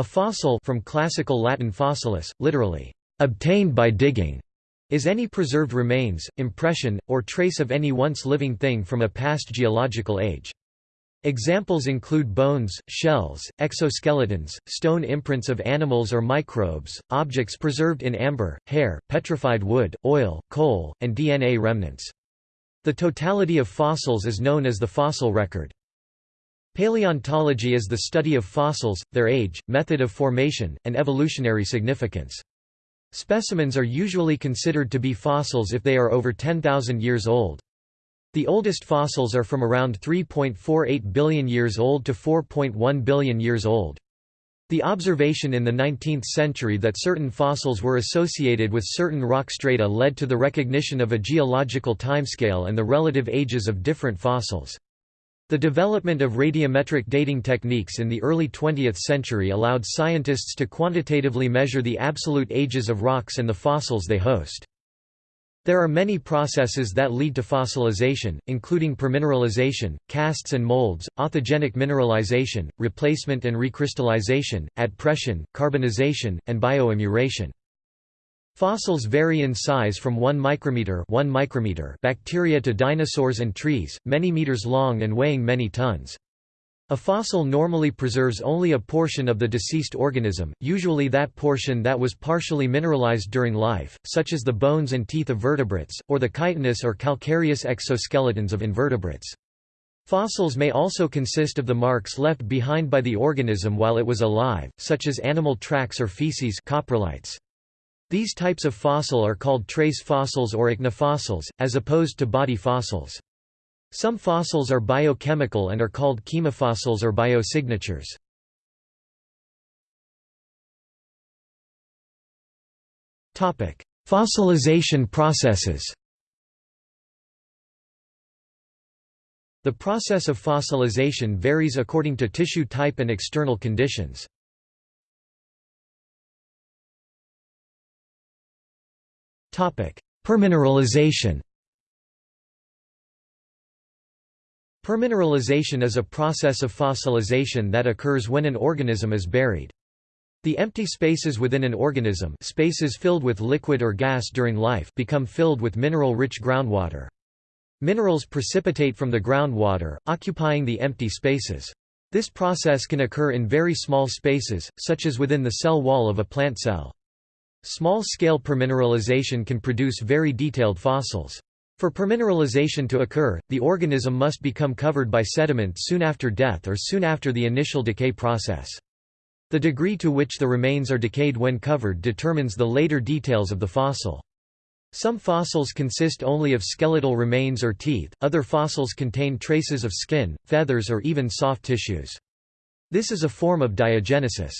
A fossil from classical Latin fossilis, literally, obtained by digging, is any preserved remains, impression, or trace of any once living thing from a past geological age. Examples include bones, shells, exoskeletons, stone imprints of animals or microbes, objects preserved in amber, hair, petrified wood, oil, coal, and DNA remnants. The totality of fossils is known as the fossil record. Paleontology is the study of fossils, their age, method of formation, and evolutionary significance. Specimens are usually considered to be fossils if they are over 10,000 years old. The oldest fossils are from around 3.48 billion years old to 4.1 billion years old. The observation in the 19th century that certain fossils were associated with certain rock strata led to the recognition of a geological timescale and the relative ages of different fossils. The development of radiometric dating techniques in the early 20th century allowed scientists to quantitatively measure the absolute ages of rocks and the fossils they host. There are many processes that lead to fossilization, including permineralization, casts and molds, authigenic mineralization, replacement and recrystallization, adpression, carbonization, and bioimmuration. Fossils vary in size from 1 micrometer, 1 micrometer bacteria to dinosaurs and trees, many meters long and weighing many tons. A fossil normally preserves only a portion of the deceased organism, usually that portion that was partially mineralized during life, such as the bones and teeth of vertebrates, or the chitinous or calcareous exoskeletons of invertebrates. Fossils may also consist of the marks left behind by the organism while it was alive, such as animal tracks or feces coprolites. These types of fossil are called trace fossils or ichnofossils, as opposed to body fossils. Some fossils are biochemical and are called chemofossils or biosignatures. Fossilization processes The process of fossilization varies according to tissue type and external conditions. Permineralization Permineralization is a process of fossilization that occurs when an organism is buried. The empty spaces within an organism spaces filled with liquid or gas during life become filled with mineral-rich groundwater. Minerals precipitate from the groundwater, occupying the empty spaces. This process can occur in very small spaces, such as within the cell wall of a plant cell. Small-scale permineralization can produce very detailed fossils. For permineralization to occur, the organism must become covered by sediment soon after death or soon after the initial decay process. The degree to which the remains are decayed when covered determines the later details of the fossil. Some fossils consist only of skeletal remains or teeth, other fossils contain traces of skin, feathers or even soft tissues. This is a form of diagenesis.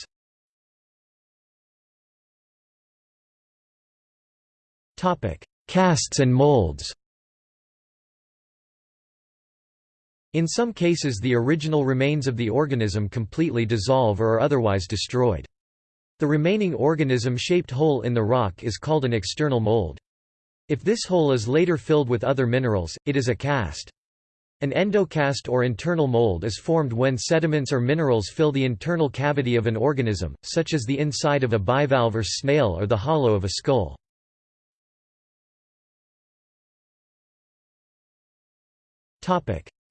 Casts and molds In some cases the original remains of the organism completely dissolve or are otherwise destroyed. The remaining organism-shaped hole in the rock is called an external mold. If this hole is later filled with other minerals, it is a cast. An endocast or internal mold is formed when sediments or minerals fill the internal cavity of an organism, such as the inside of a bivalve or snail or the hollow of a skull.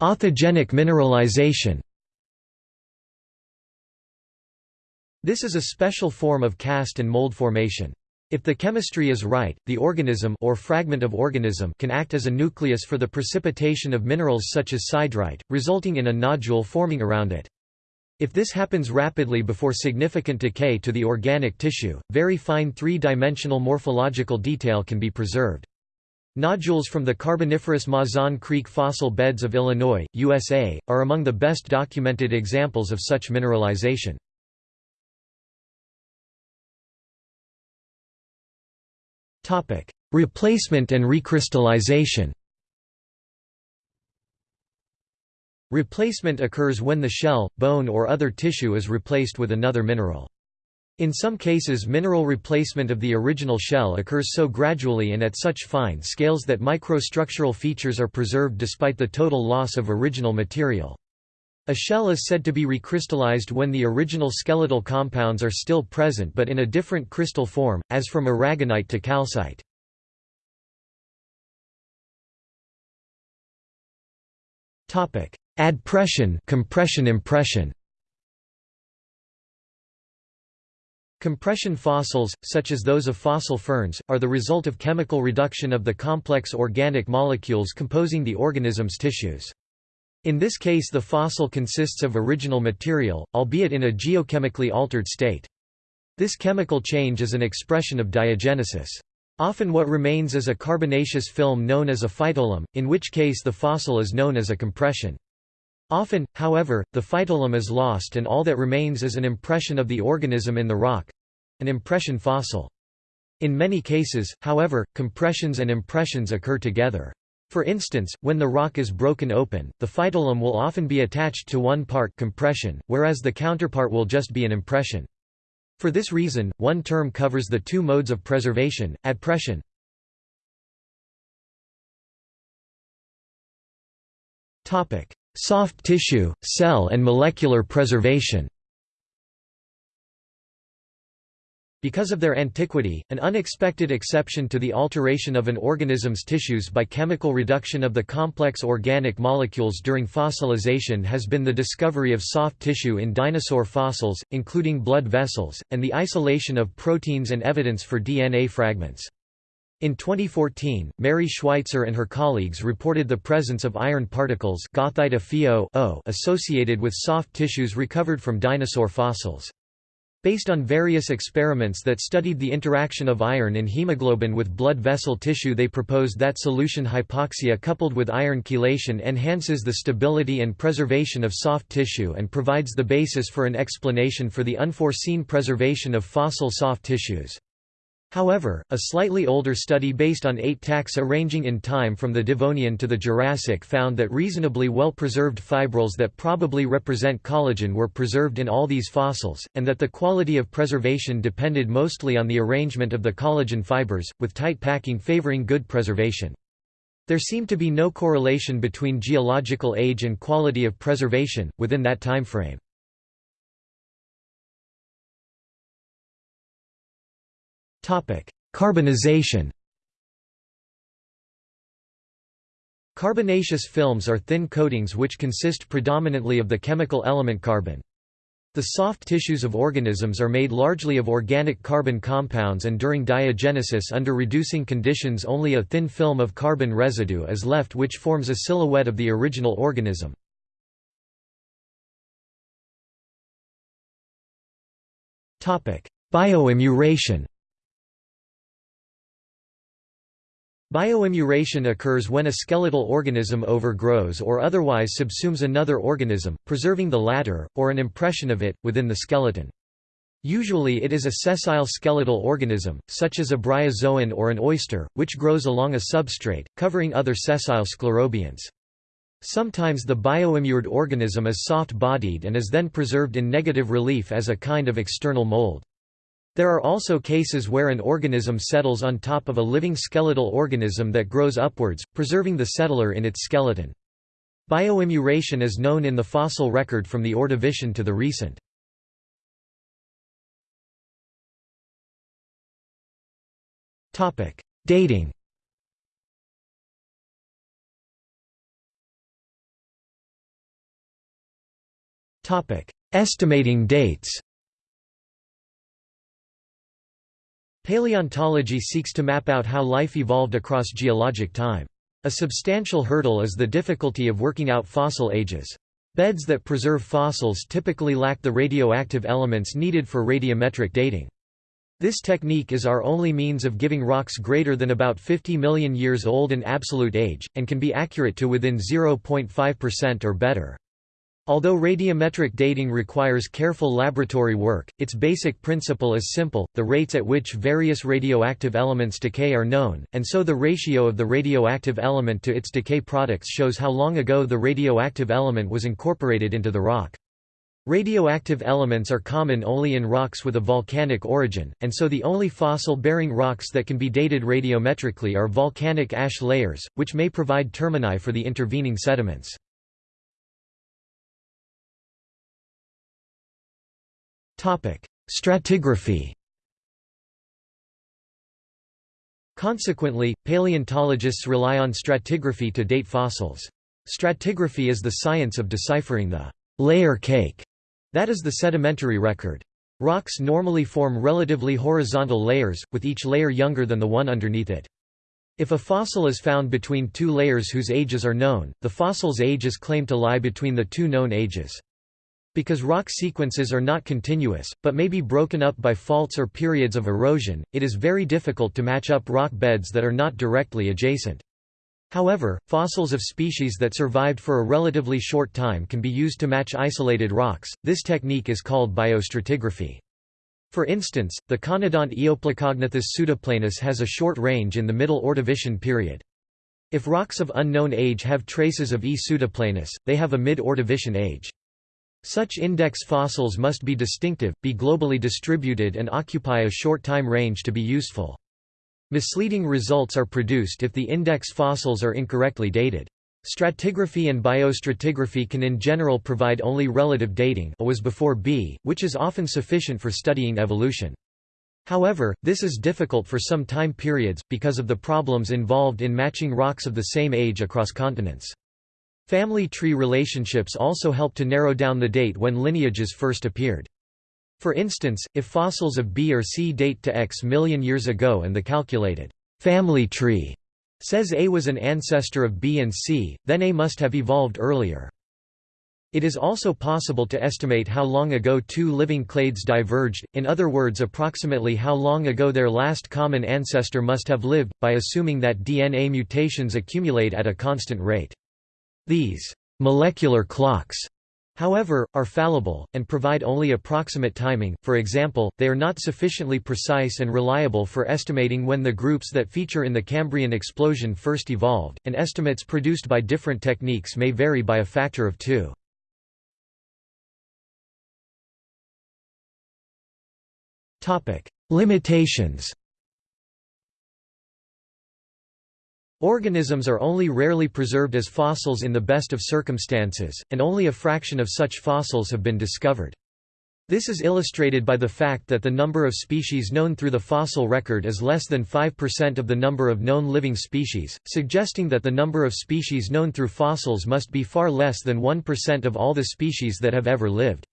Authigenic mineralization This is a special form of cast and mold formation. If the chemistry is right, the organism or fragment of organism can act as a nucleus for the precipitation of minerals such as siderite, resulting in a nodule forming around it. If this happens rapidly before significant decay to the organic tissue, very fine three-dimensional morphological detail can be preserved. Nodules from the Carboniferous Mazon Creek fossil beds of Illinois, USA, are among the best documented examples of such mineralization. Replacement and recrystallization Replacement occurs when the shell, bone or other tissue is replaced with another mineral. In some cases mineral replacement of the original shell occurs so gradually and at such fine scales that microstructural features are preserved despite the total loss of original material. A shell is said to be recrystallized when the original skeletal compounds are still present but in a different crystal form, as from aragonite to calcite. Adpression compression impression Compression fossils, such as those of fossil ferns, are the result of chemical reduction of the complex organic molecules composing the organism's tissues. In this case the fossil consists of original material, albeit in a geochemically altered state. This chemical change is an expression of diagenesis. Often what remains is a carbonaceous film known as a phytoleim, in which case the fossil is known as a compression. Often, however, the phytoleim is lost and all that remains is an impression of the organism in the rock—an impression fossil. In many cases, however, compressions and impressions occur together. For instance, when the rock is broken open, the phytoleim will often be attached to one part compression, whereas the counterpart will just be an impression. For this reason, one term covers the two modes of preservation, adpression. Topic: Soft tissue, cell and molecular preservation Because of their antiquity, an unexpected exception to the alteration of an organism's tissues by chemical reduction of the complex organic molecules during fossilization has been the discovery of soft tissue in dinosaur fossils, including blood vessels, and the isolation of proteins and evidence for DNA fragments. In 2014, Mary Schweitzer and her colleagues reported the presence of iron particles associated with soft tissues recovered from dinosaur fossils. Based on various experiments that studied the interaction of iron in hemoglobin with blood vessel tissue they proposed that solution hypoxia coupled with iron chelation enhances the stability and preservation of soft tissue and provides the basis for an explanation for the unforeseen preservation of fossil soft tissues. However, a slightly older study based on eight taxa ranging in time from the Devonian to the Jurassic found that reasonably well-preserved fibrils that probably represent collagen were preserved in all these fossils, and that the quality of preservation depended mostly on the arrangement of the collagen fibers, with tight packing favoring good preservation. There seemed to be no correlation between geological age and quality of preservation, within that timeframe. Carbonization Carbonaceous films are thin coatings which consist predominantly of the chemical element carbon. The soft tissues of organisms are made largely of organic carbon compounds and during diagenesis under reducing conditions only a thin film of carbon residue is left which forms a silhouette of the original organism. Bioimmuration Bioimmuration occurs when a skeletal organism overgrows or otherwise subsumes another organism, preserving the latter, or an impression of it, within the skeleton. Usually it is a sessile skeletal organism, such as a bryozoan or an oyster, which grows along a substrate, covering other sessile sclerobionts. Sometimes the bioimmured organism is soft-bodied and is then preserved in negative relief as a kind of external mold. There are also cases where an organism settles on top of a living skeletal organism that grows upwards, preserving the settler in its skeleton. Bioimmuration is known in the fossil record from the Ordovician to the recent. Dating Estimating dates Paleontology seeks to map out how life evolved across geologic time. A substantial hurdle is the difficulty of working out fossil ages. Beds that preserve fossils typically lack the radioactive elements needed for radiometric dating. This technique is our only means of giving rocks greater than about 50 million years old an absolute age, and can be accurate to within 0.5% or better. Although radiometric dating requires careful laboratory work, its basic principle is simple, the rates at which various radioactive elements decay are known, and so the ratio of the radioactive element to its decay products shows how long ago the radioactive element was incorporated into the rock. Radioactive elements are common only in rocks with a volcanic origin, and so the only fossil-bearing rocks that can be dated radiometrically are volcanic ash layers, which may provide termini for the intervening sediments. Stratigraphy Consequently, paleontologists rely on stratigraphy to date fossils. Stratigraphy is the science of deciphering the layer cake that is the sedimentary record. Rocks normally form relatively horizontal layers, with each layer younger than the one underneath it. If a fossil is found between two layers whose ages are known, the fossil's age is claimed to lie between the two known ages. Because rock sequences are not continuous, but may be broken up by faults or periods of erosion, it is very difficult to match up rock beds that are not directly adjacent. However, fossils of species that survived for a relatively short time can be used to match isolated rocks. This technique is called biostratigraphy. For instance, the conodont Eoplacognathus pseudoplanus has a short range in the Middle Ordovician period. If rocks of unknown age have traces of E. pseudoplanus, they have a mid-Ordovician age. Such index fossils must be distinctive, be globally distributed and occupy a short time range to be useful. Misleading results are produced if the index fossils are incorrectly dated. Stratigraphy and biostratigraphy can in general provide only relative dating A was before B, which is often sufficient for studying evolution. However, this is difficult for some time periods, because of the problems involved in matching rocks of the same age across continents. Family tree relationships also help to narrow down the date when lineages first appeared. For instance, if fossils of B or C date to X million years ago and the calculated family tree says A was an ancestor of B and C, then A must have evolved earlier. It is also possible to estimate how long ago two living clades diverged, in other words approximately how long ago their last common ancestor must have lived, by assuming that DNA mutations accumulate at a constant rate. These molecular clocks however, are fallible, and provide only approximate timing, for example, they are not sufficiently precise and reliable for estimating when the groups that feature in the Cambrian explosion first evolved, and estimates produced by different techniques may vary by a factor of two. Limitations Organisms are only rarely preserved as fossils in the best of circumstances, and only a fraction of such fossils have been discovered. This is illustrated by the fact that the number of species known through the fossil record is less than 5% of the number of known living species, suggesting that the number of species known through fossils must be far less than 1% of all the species that have ever lived.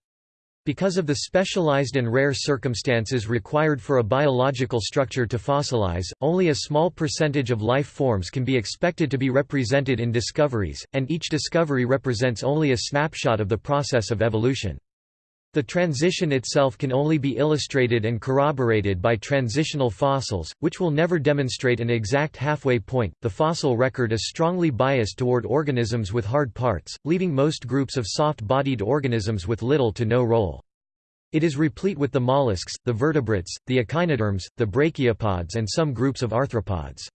Because of the specialized and rare circumstances required for a biological structure to fossilize, only a small percentage of life forms can be expected to be represented in discoveries, and each discovery represents only a snapshot of the process of evolution. The transition itself can only be illustrated and corroborated by transitional fossils, which will never demonstrate an exact halfway point. The fossil record is strongly biased toward organisms with hard parts, leaving most groups of soft bodied organisms with little to no role. It is replete with the mollusks, the vertebrates, the echinoderms, the brachiopods, and some groups of arthropods.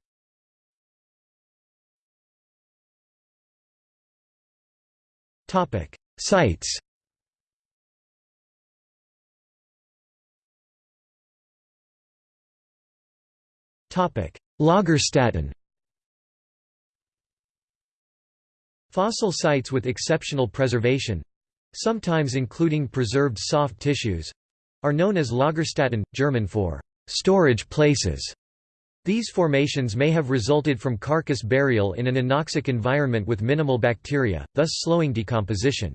Sites Lagerstätten Fossil sites with exceptional preservation—sometimes including preserved soft tissues—are known as Lagerstätten, German for «storage places». These formations may have resulted from carcass burial in an anoxic environment with minimal bacteria, thus slowing decomposition.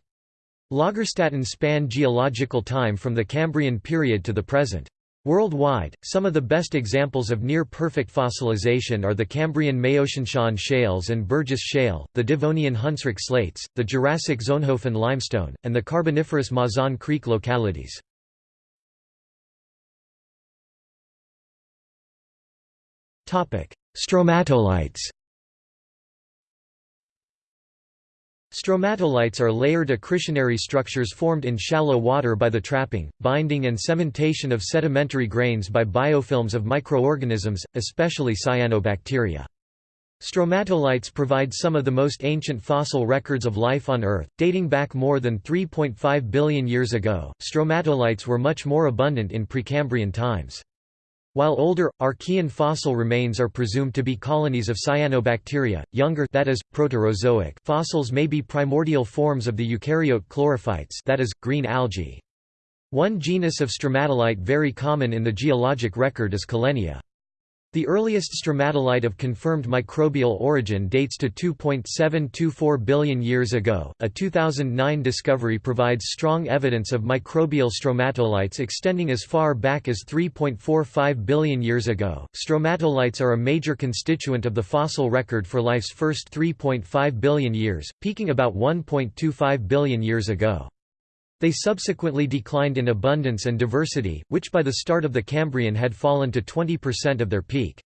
Lagerstätten span geological time from the Cambrian period to the present. Worldwide, some of the best examples of near-perfect fossilization are the Cambrian Maotianshan shales and Burgess shale, the Devonian Hunsrück slates, the Jurassic Solnhofen limestone, and the Carboniferous Mazon Creek localities. Stromatolites Stromatolites are layered accretionary structures formed in shallow water by the trapping, binding and cementation of sedimentary grains by biofilms of microorganisms, especially cyanobacteria. Stromatolites provide some of the most ancient fossil records of life on Earth, dating back more than 3.5 billion years ago. Stromatolites were much more abundant in Precambrian times. While older, Archean fossil remains are presumed to be colonies of cyanobacteria, younger that is, Proterozoic fossils may be primordial forms of the eukaryote chlorophytes that is, green algae. One genus of stromatolite very common in the geologic record is Collenia. The earliest stromatolite of confirmed microbial origin dates to 2.724 billion years ago. A 2009 discovery provides strong evidence of microbial stromatolites extending as far back as 3.45 billion years ago. Stromatolites are a major constituent of the fossil record for life's first 3.5 billion years, peaking about 1.25 billion years ago. They subsequently declined in abundance and diversity, which by the start of the Cambrian had fallen to 20% of their peak.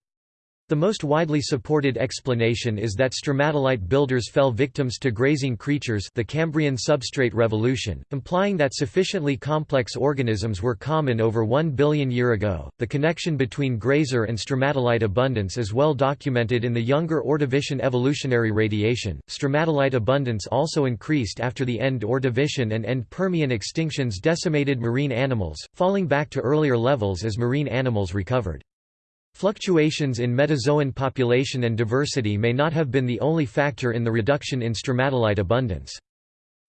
The most widely supported explanation is that stromatolite builders fell victims to grazing creatures the Cambrian substrate revolution, implying that sufficiently complex organisms were common over 1 billion year ago. The connection between grazer and stromatolite abundance is well documented in the younger Ordovician evolutionary radiation. Stromatolite abundance also increased after the end Ordovician and end Permian extinctions decimated marine animals, falling back to earlier levels as marine animals recovered. Fluctuations in metazoan population and diversity may not have been the only factor in the reduction in stromatolite abundance.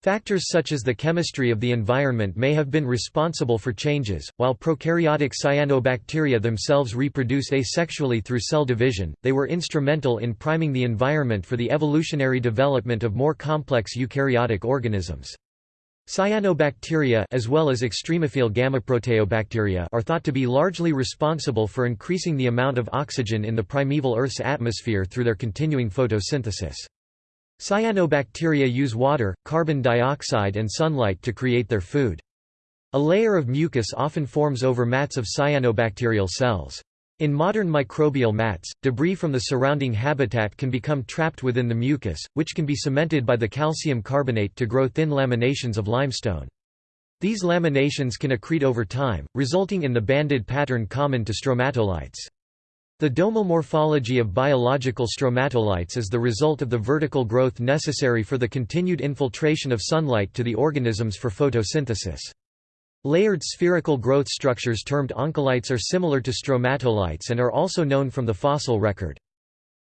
Factors such as the chemistry of the environment may have been responsible for changes. While prokaryotic cyanobacteria themselves reproduce asexually through cell division, they were instrumental in priming the environment for the evolutionary development of more complex eukaryotic organisms. Cyanobacteria as well as extremophile gammaproteobacteria are thought to be largely responsible for increasing the amount of oxygen in the primeval Earth's atmosphere through their continuing photosynthesis. Cyanobacteria use water, carbon dioxide and sunlight to create their food. A layer of mucus often forms over mats of cyanobacterial cells. In modern microbial mats, debris from the surrounding habitat can become trapped within the mucus, which can be cemented by the calcium carbonate to grow thin laminations of limestone. These laminations can accrete over time, resulting in the banded pattern common to stromatolites. The domal morphology of biological stromatolites is the result of the vertical growth necessary for the continued infiltration of sunlight to the organisms for photosynthesis. Layered spherical growth structures termed oncolites are similar to stromatolites and are also known from the fossil record.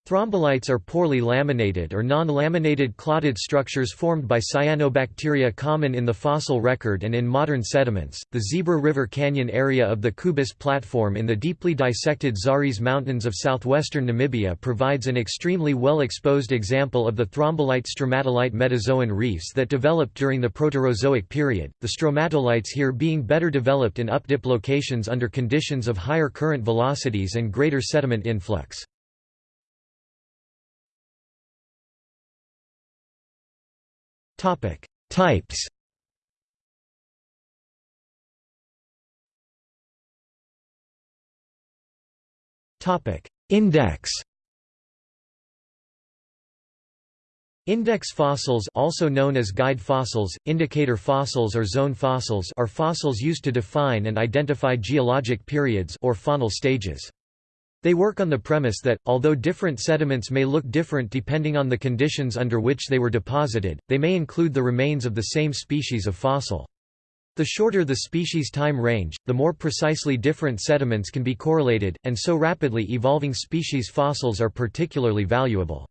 Thrombolites are poorly laminated or non-laminated clotted structures formed by cyanobacteria common in the fossil record and in modern sediments. The Zebra River Canyon area of the Kubis platform in the deeply dissected Zaris Mountains of southwestern Namibia provides an extremely well-exposed example of the thrombolite stromatolite metazoan reefs that developed during the Proterozoic period, the stromatolites here being better developed in updip locations under conditions of higher current velocities and greater sediment influx. Topic: Types. Topic: Index. Index fossils also known as guide fossils, indicator fossils or zone fossils are fossils used to define and identify geologic periods or faunal stages. They work on the premise that, although different sediments may look different depending on the conditions under which they were deposited, they may include the remains of the same species of fossil. The shorter the species time range, the more precisely different sediments can be correlated, and so rapidly evolving species fossils are particularly valuable.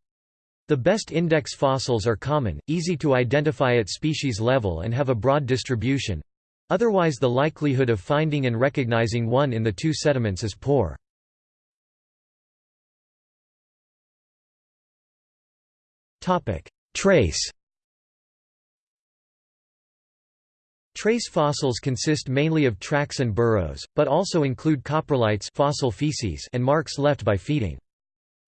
The best index fossils are common, easy to identify at species level and have a broad distribution. Otherwise the likelihood of finding and recognizing one in the two sediments is poor. Trace Trace fossils consist mainly of tracks and burrows, but also include coprolites fossil feces and marks left by feeding.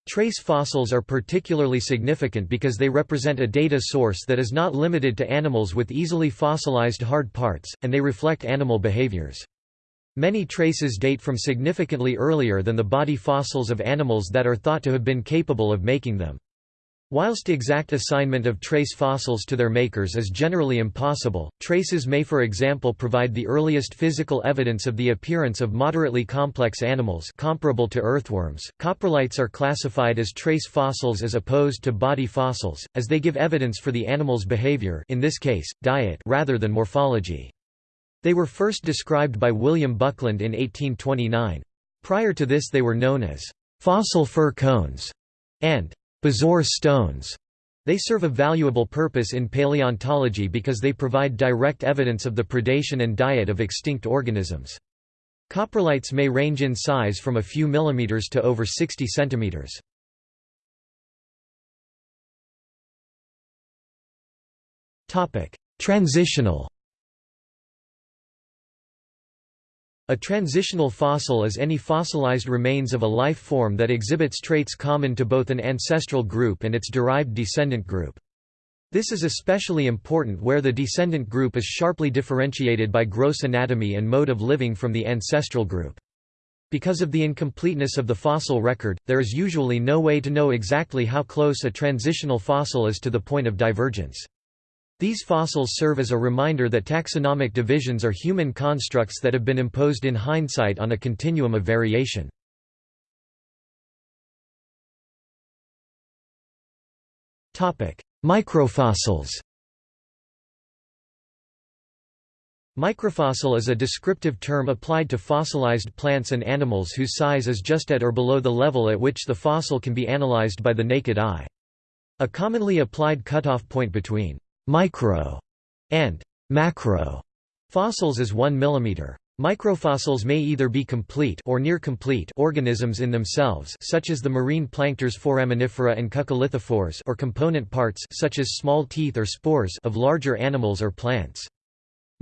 Trace fossils are particularly significant because they represent a data source that is not limited to animals with easily fossilized hard parts, and they reflect animal behaviors. Many traces date from significantly earlier than the body fossils of animals that are thought to have been capable of making them. Whilst exact assignment of trace fossils to their makers is generally impossible, traces may for example provide the earliest physical evidence of the appearance of moderately complex animals comparable to earthworms. Coprolites are classified as trace fossils as opposed to body fossils, as they give evidence for the animal's behavior in this case, diet rather than morphology. They were first described by William Buckland in 1829. Prior to this they were known as fossil fir cones and bezoar stones. They serve a valuable purpose in paleontology because they provide direct evidence of the predation and diet of extinct organisms. Coprolites may range in size from a few millimeters to over 60 centimeters. Transitional A transitional fossil is any fossilized remains of a life form that exhibits traits common to both an ancestral group and its derived descendant group. This is especially important where the descendant group is sharply differentiated by gross anatomy and mode of living from the ancestral group. Because of the incompleteness of the fossil record, there is usually no way to know exactly how close a transitional fossil is to the point of divergence. These fossils serve as a reminder that taxonomic divisions are human constructs that have been imposed in hindsight on a continuum of variation. Microfossils Microfossil is a descriptive term applied to fossilized plants and animals whose size is just at or below the level at which the fossil can be analyzed by the naked eye. A commonly applied cutoff point between micro and macro fossils is 1 mm. Microfossils may either be complete or near complete organisms in themselves such as the marine plankters Foraminifera and Coccolithophores or component parts such as small teeth or spores of larger animals or plants.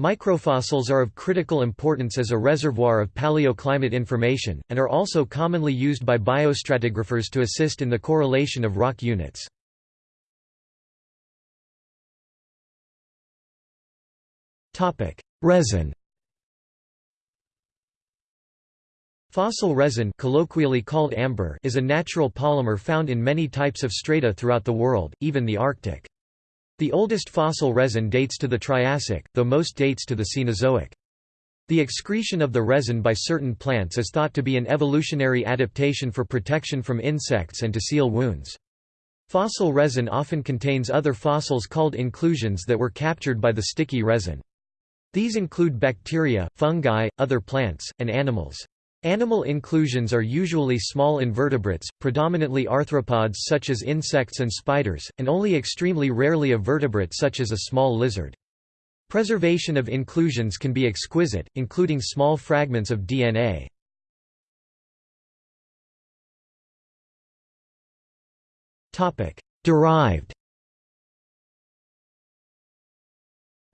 Microfossils are of critical importance as a reservoir of paleoclimate information, and are also commonly used by biostratigraphers to assist in the correlation of rock units. Topic: Resin. Fossil resin, colloquially called amber, is a natural polymer found in many types of strata throughout the world, even the Arctic. The oldest fossil resin dates to the Triassic, though most dates to the Cenozoic. The excretion of the resin by certain plants is thought to be an evolutionary adaptation for protection from insects and to seal wounds. Fossil resin often contains other fossils called inclusions that were captured by the sticky resin. These include bacteria, fungi, other plants, and animals. Animal inclusions are usually small invertebrates, predominantly arthropods such as insects and spiders, and only extremely rarely a vertebrate such as a small lizard. Preservation of inclusions can be exquisite, including small fragments of DNA. Derived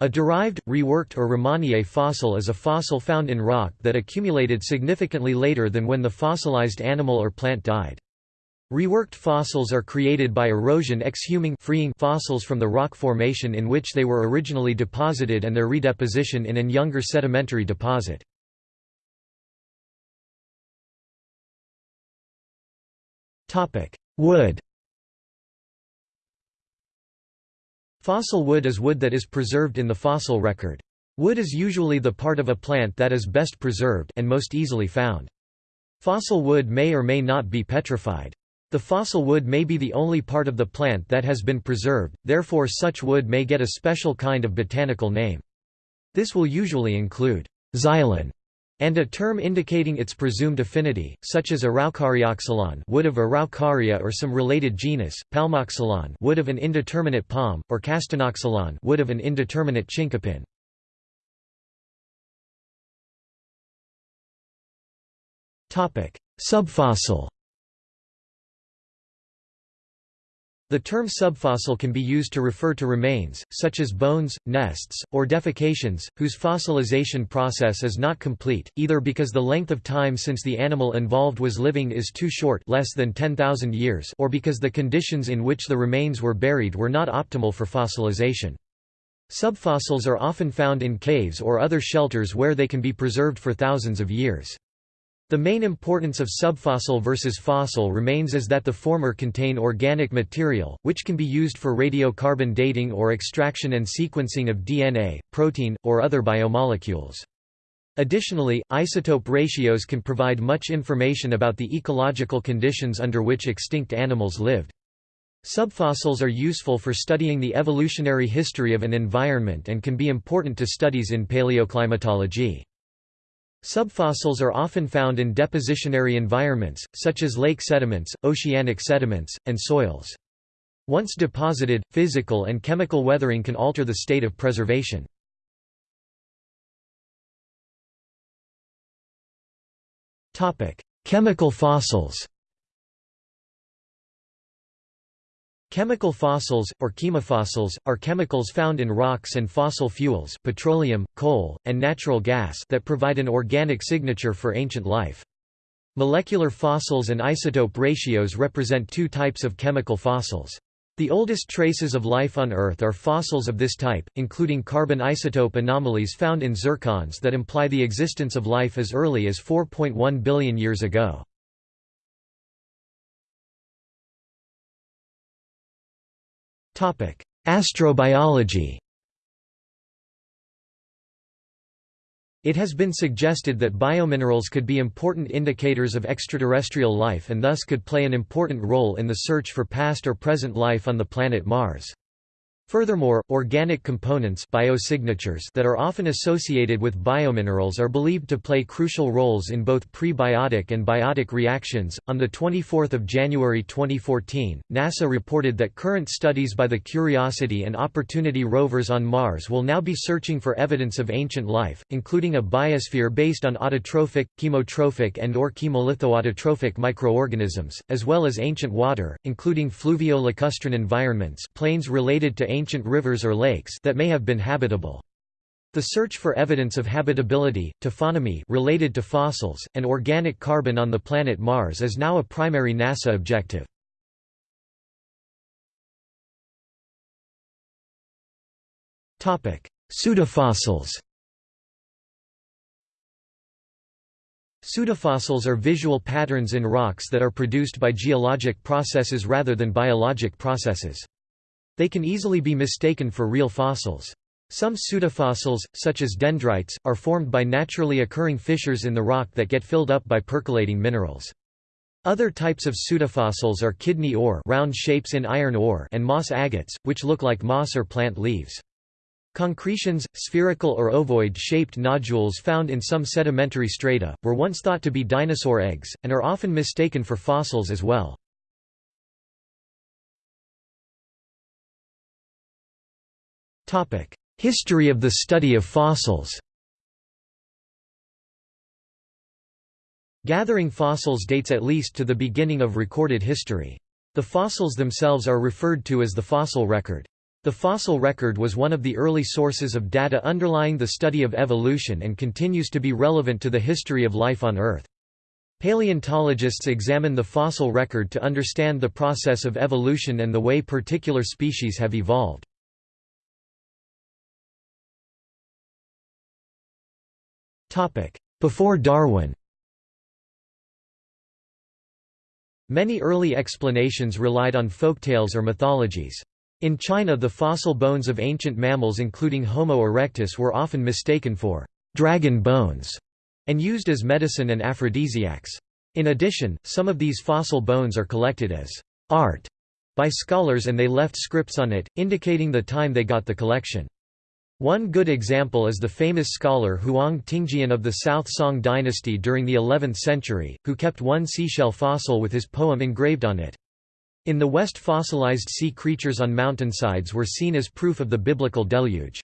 A derived, reworked or remanié fossil is a fossil found in rock that accumulated significantly later than when the fossilized animal or plant died. Reworked fossils are created by erosion exhuming freeing fossils from the rock formation in which they were originally deposited and their redeposition in an younger sedimentary deposit. Wood Fossil wood is wood that is preserved in the fossil record. Wood is usually the part of a plant that is best preserved and most easily found. Fossil wood may or may not be petrified. The fossil wood may be the only part of the plant that has been preserved, therefore such wood may get a special kind of botanical name. This will usually include xylon and a term indicating its presumed affinity, such as Araucarioxylon wood of Araucaria or some related genus, Palmoxylon wood of an indeterminate palm, or Castanoxylon wood of an indeterminate chinkapin. Subfossil The term subfossil can be used to refer to remains, such as bones, nests, or defecations, whose fossilization process is not complete, either because the length of time since the animal involved was living is too short less than 10,000 years or because the conditions in which the remains were buried were not optimal for fossilization. Subfossils are often found in caves or other shelters where they can be preserved for thousands of years. The main importance of subfossil versus fossil remains is that the former contain organic material, which can be used for radiocarbon dating or extraction and sequencing of DNA, protein, or other biomolecules. Additionally, isotope ratios can provide much information about the ecological conditions under which extinct animals lived. Subfossils are useful for studying the evolutionary history of an environment and can be important to studies in paleoclimatology. Subfossils are often found in depositionary environments, such as lake sediments, oceanic sediments, and soils. Once deposited, physical and chemical weathering can alter the state of preservation. Chemical fossils Chemical fossils, or chemofossils, are chemicals found in rocks and fossil fuels petroleum, coal, and natural gas that provide an organic signature for ancient life. Molecular fossils and isotope ratios represent two types of chemical fossils. The oldest traces of life on Earth are fossils of this type, including carbon isotope anomalies found in zircons that imply the existence of life as early as 4.1 billion years ago. Astrobiology It has been suggested that biominerals could be important indicators of extraterrestrial life and thus could play an important role in the search for past or present life on the planet Mars. Furthermore, organic components biosignatures that are often associated with biominerals are believed to play crucial roles in both prebiotic and biotic reactions. On the 24th of January 2014, NASA reported that current studies by the Curiosity and Opportunity rovers on Mars will now be searching for evidence of ancient life, including a biosphere based on autotrophic, chemotrophic and or chemolithoautotrophic microorganisms, as well as ancient water, including fluvio-lacustrine environments, plains related to ancient rivers or lakes that may have been habitable. The search for evidence of habitability, taphonomy related to fossils, and organic carbon on the planet Mars is now a primary NASA objective. Pseudofossils Pseudofossils are visual patterns in rocks that are produced by geologic processes rather than biologic processes. They can easily be mistaken for real fossils. Some pseudofossils, such as dendrites, are formed by naturally occurring fissures in the rock that get filled up by percolating minerals. Other types of pseudofossils are kidney ore round shapes in iron ore and moss agates, which look like moss or plant leaves. Concretions, spherical or ovoid-shaped nodules found in some sedimentary strata, were once thought to be dinosaur eggs, and are often mistaken for fossils as well. History of the study of fossils Gathering fossils dates at least to the beginning of recorded history. The fossils themselves are referred to as the fossil record. The fossil record was one of the early sources of data underlying the study of evolution and continues to be relevant to the history of life on Earth. Paleontologists examine the fossil record to understand the process of evolution and the way particular species have evolved. Before Darwin Many early explanations relied on folktales or mythologies. In China the fossil bones of ancient mammals including Homo erectus were often mistaken for «dragon bones» and used as medicine and aphrodisiacs. In addition, some of these fossil bones are collected as «art» by scholars and they left scripts on it, indicating the time they got the collection. One good example is the famous scholar Huang Tingjian of the South Song dynasty during the 11th century, who kept one seashell fossil with his poem engraved on it. In the West fossilized sea creatures on mountainsides were seen as proof of the biblical deluge.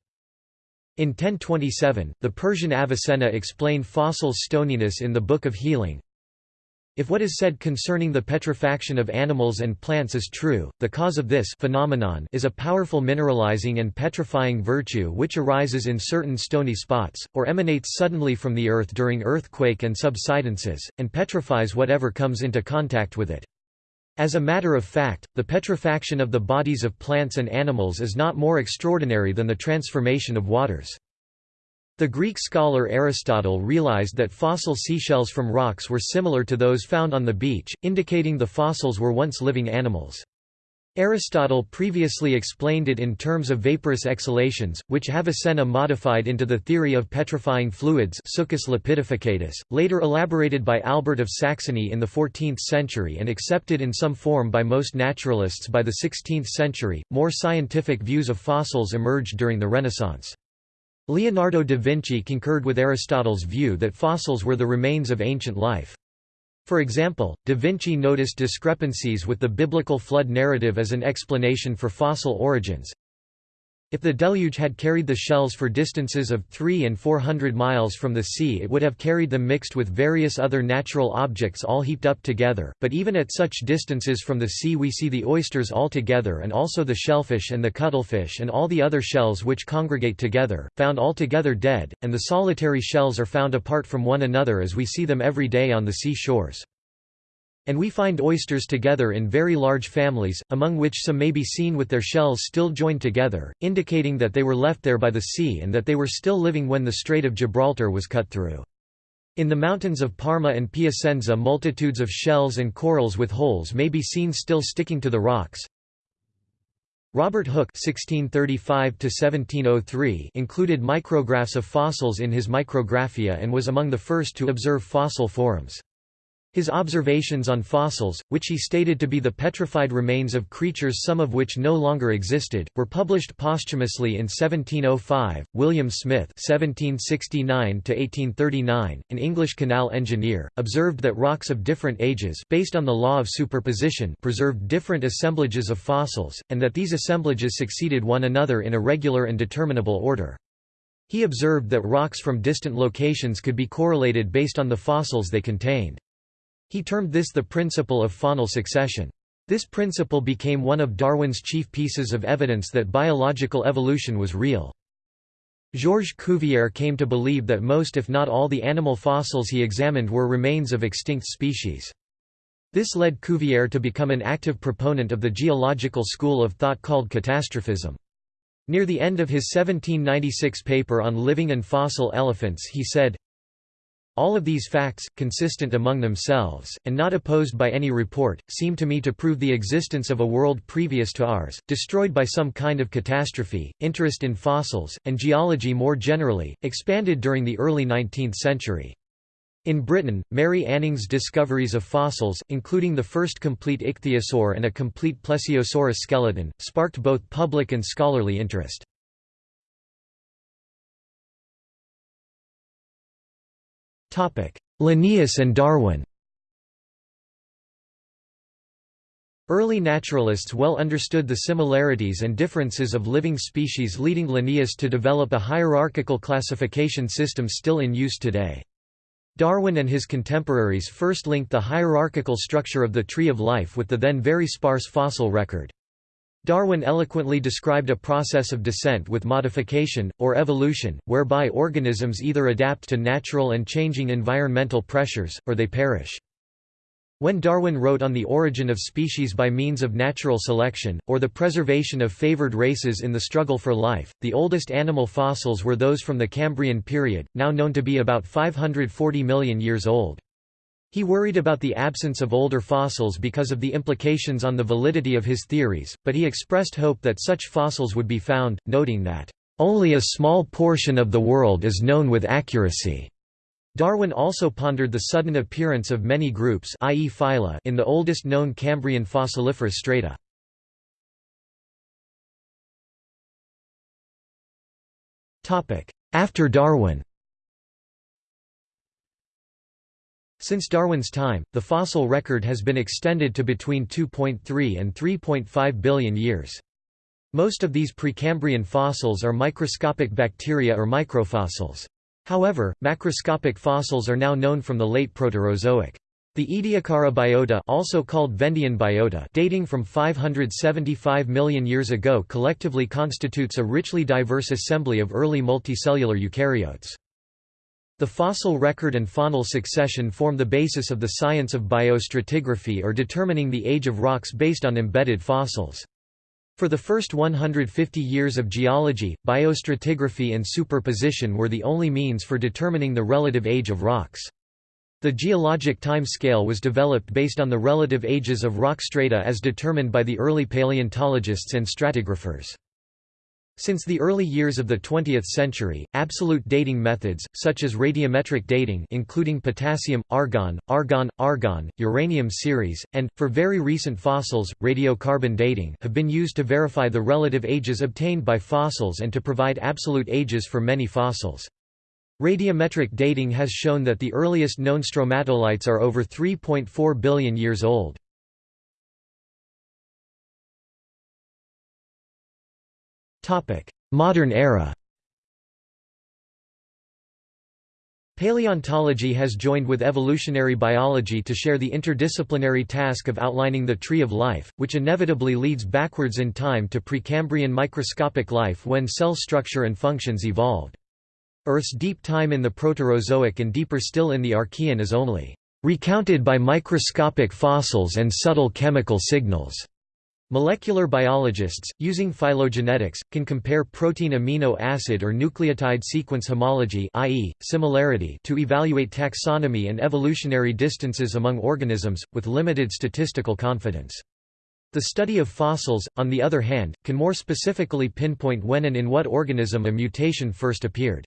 In 1027, the Persian Avicenna explained fossil stoniness in the Book of Healing, if what is said concerning the petrifaction of animals and plants is true, the cause of this phenomenon is a powerful mineralizing and petrifying virtue which arises in certain stony spots, or emanates suddenly from the earth during earthquake and subsidences, and petrifies whatever comes into contact with it. As a matter of fact, the petrifaction of the bodies of plants and animals is not more extraordinary than the transformation of waters. The Greek scholar Aristotle realized that fossil seashells from rocks were similar to those found on the beach, indicating the fossils were once living animals. Aristotle previously explained it in terms of vaporous exhalations, which Avicenna modified into the theory of petrifying fluids succus lapidificatus, later elaborated by Albert of Saxony in the 14th century and accepted in some form by most naturalists by the 16th century. More scientific views of fossils emerged during the Renaissance. Leonardo da Vinci concurred with Aristotle's view that fossils were the remains of ancient life. For example, Da Vinci noticed discrepancies with the biblical flood narrative as an explanation for fossil origins. If the deluge had carried the shells for distances of 3 and 400 miles from the sea it would have carried them mixed with various other natural objects all heaped up together, but even at such distances from the sea we see the oysters all together and also the shellfish and the cuttlefish and all the other shells which congregate together, found all together dead, and the solitary shells are found apart from one another as we see them every day on the sea shores. And we find oysters together in very large families, among which some may be seen with their shells still joined together, indicating that they were left there by the sea and that they were still living when the Strait of Gibraltar was cut through. In the mountains of Parma and Piacenza multitudes of shells and corals with holes may be seen still sticking to the rocks. Robert Hooke (1635–1703) included micrographs of fossils in his Micrographia and was among the first to observe fossil forms. His observations on fossils, which he stated to be the petrified remains of creatures some of which no longer existed, were published posthumously in 1705. William Smith (1769–1839), an English canal engineer, observed that rocks of different ages, based on the law of superposition, preserved different assemblages of fossils, and that these assemblages succeeded one another in a regular and determinable order. He observed that rocks from distant locations could be correlated based on the fossils they contained. He termed this the principle of faunal succession. This principle became one of Darwin's chief pieces of evidence that biological evolution was real. Georges Cuvier came to believe that most if not all the animal fossils he examined were remains of extinct species. This led Cuvier to become an active proponent of the geological school of thought called catastrophism. Near the end of his 1796 paper on living and fossil elephants he said, all of these facts, consistent among themselves, and not opposed by any report, seem to me to prove the existence of a world previous to ours, destroyed by some kind of catastrophe. Interest in fossils, and geology more generally, expanded during the early 19th century. In Britain, Mary Anning's discoveries of fossils, including the first complete ichthyosaur and a complete plesiosaurus skeleton, sparked both public and scholarly interest. Linnaeus and Darwin Early naturalists well understood the similarities and differences of living species leading Linnaeus to develop a hierarchical classification system still in use today. Darwin and his contemporaries first linked the hierarchical structure of the tree of life with the then very sparse fossil record. Darwin eloquently described a process of descent with modification, or evolution, whereby organisms either adapt to natural and changing environmental pressures, or they perish. When Darwin wrote on the origin of species by means of natural selection, or the preservation of favored races in the struggle for life, the oldest animal fossils were those from the Cambrian period, now known to be about 540 million years old. He worried about the absence of older fossils because of the implications on the validity of his theories, but he expressed hope that such fossils would be found, noting that, "...only a small portion of the world is known with accuracy." Darwin also pondered the sudden appearance of many groups i.e. phyla in the oldest known Cambrian fossiliferous strata. After Darwin Since Darwin's time, the fossil record has been extended to between 2.3 and 3.5 billion years. Most of these Precambrian fossils are microscopic bacteria or microfossils. However, macroscopic fossils are now known from the late Proterozoic. The Ediacara biota also called Vendian biota dating from 575 million years ago collectively constitutes a richly diverse assembly of early multicellular eukaryotes. The fossil record and faunal succession form the basis of the science of biostratigraphy or determining the age of rocks based on embedded fossils. For the first 150 years of geology, biostratigraphy and superposition were the only means for determining the relative age of rocks. The geologic time scale was developed based on the relative ages of rock strata as determined by the early paleontologists and stratigraphers. Since the early years of the 20th century, absolute dating methods, such as radiometric dating including potassium, argon, argon, argon, uranium series, and, for very recent fossils, radiocarbon dating have been used to verify the relative ages obtained by fossils and to provide absolute ages for many fossils. Radiometric dating has shown that the earliest known stromatolites are over 3.4 billion years old. Modern era Paleontology has joined with evolutionary biology to share the interdisciplinary task of outlining the tree of life, which inevitably leads backwards in time to Precambrian microscopic life when cell structure and functions evolved. Earth's deep time in the Proterozoic and deeper still in the Archean is only recounted by microscopic fossils and subtle chemical signals. Molecular biologists, using phylogenetics, can compare protein amino acid or nucleotide sequence homology i.e., similarity to evaluate taxonomy and evolutionary distances among organisms, with limited statistical confidence. The study of fossils, on the other hand, can more specifically pinpoint when and in what organism a mutation first appeared.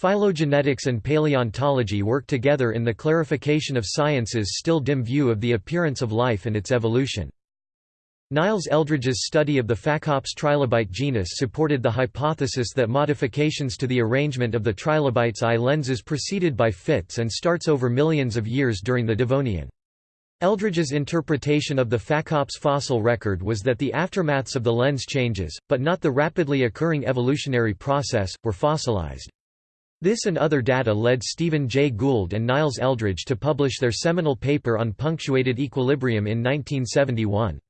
Phylogenetics and paleontology work together in the clarification of science's still dim view of the appearance of life and its evolution. Niles Eldredge's study of the Phacops trilobite genus supported the hypothesis that modifications to the arrangement of the trilobite's eye lenses proceeded by fits and starts over millions of years during the Devonian. Eldredge's interpretation of the Phacops fossil record was that the aftermaths of the lens changes, but not the rapidly occurring evolutionary process, were fossilized. This and other data led Stephen Jay Gould and Niles Eldredge to publish their seminal paper on punctuated equilibrium in 1971.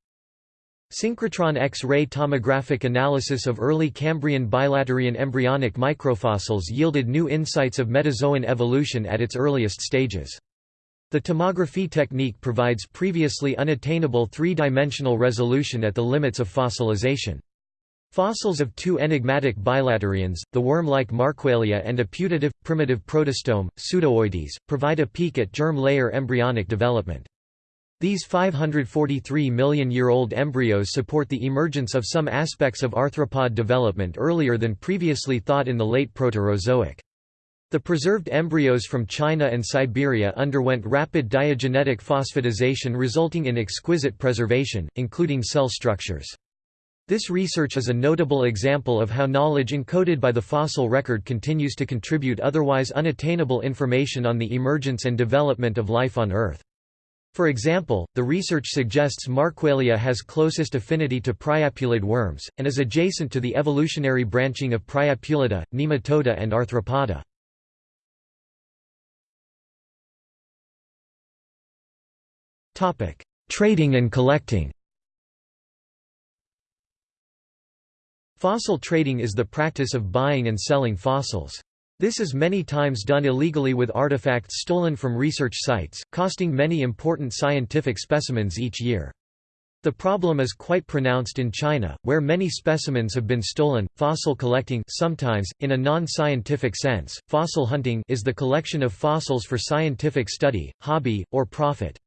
Synchrotron X-ray tomographic analysis of early Cambrian bilaterian embryonic microfossils yielded new insights of metazoan evolution at its earliest stages. The tomography technique provides previously unattainable three-dimensional resolution at the limits of fossilization. Fossils of two enigmatic bilaterians, the worm-like Markuelia and a putative, primitive protostome, Pseudooides, provide a peek at germ layer embryonic development. These 543 million-year-old embryos support the emergence of some aspects of arthropod development earlier than previously thought in the late Proterozoic. The preserved embryos from China and Siberia underwent rapid diagenetic phosphatization resulting in exquisite preservation, including cell structures. This research is a notable example of how knowledge encoded by the fossil record continues to contribute otherwise unattainable information on the emergence and development of life on Earth. For example, the research suggests Markuelia has closest affinity to priapulid worms, and is adjacent to the evolutionary branching of Priapulida, Nematoda and Arthropoda. Trading and collecting Fossil trading is the practice of buying and selling fossils. This is many times done illegally with artifacts stolen from research sites, costing many important scientific specimens each year. The problem is quite pronounced in China, where many specimens have been stolen. Fossil collecting sometimes, in a non-scientific sense, fossil hunting is the collection of fossils for scientific study, hobby, or profit.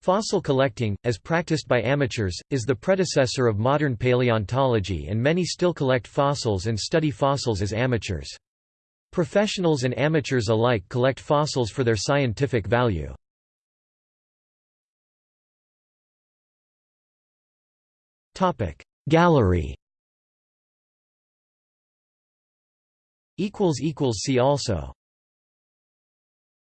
Fossil collecting, as practiced by amateurs, is the predecessor of modern paleontology and many still collect fossils and study fossils as amateurs. Professionals and amateurs alike collect fossils for their scientific value. Gallery See also